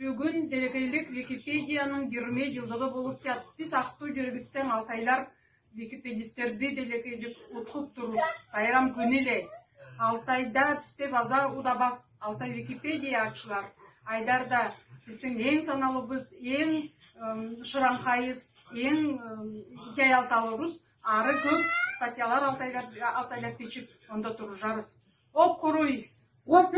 Бүгін дерекелік Википедияның 20 жылдығы болып жатат Біз актуу жүргістен алтайлар Википедистерді дерекелік ұтқып тұрыз. Байрам эле Алтайда бізде база удабас. Алтай Википедия ашылар. Айдарда біздің ең саналыбыз, ең шырамқайыз, ең жай. Ары көп статьялар алтайлап печіп, онда тұру жарыз. Оп құруй! Оп!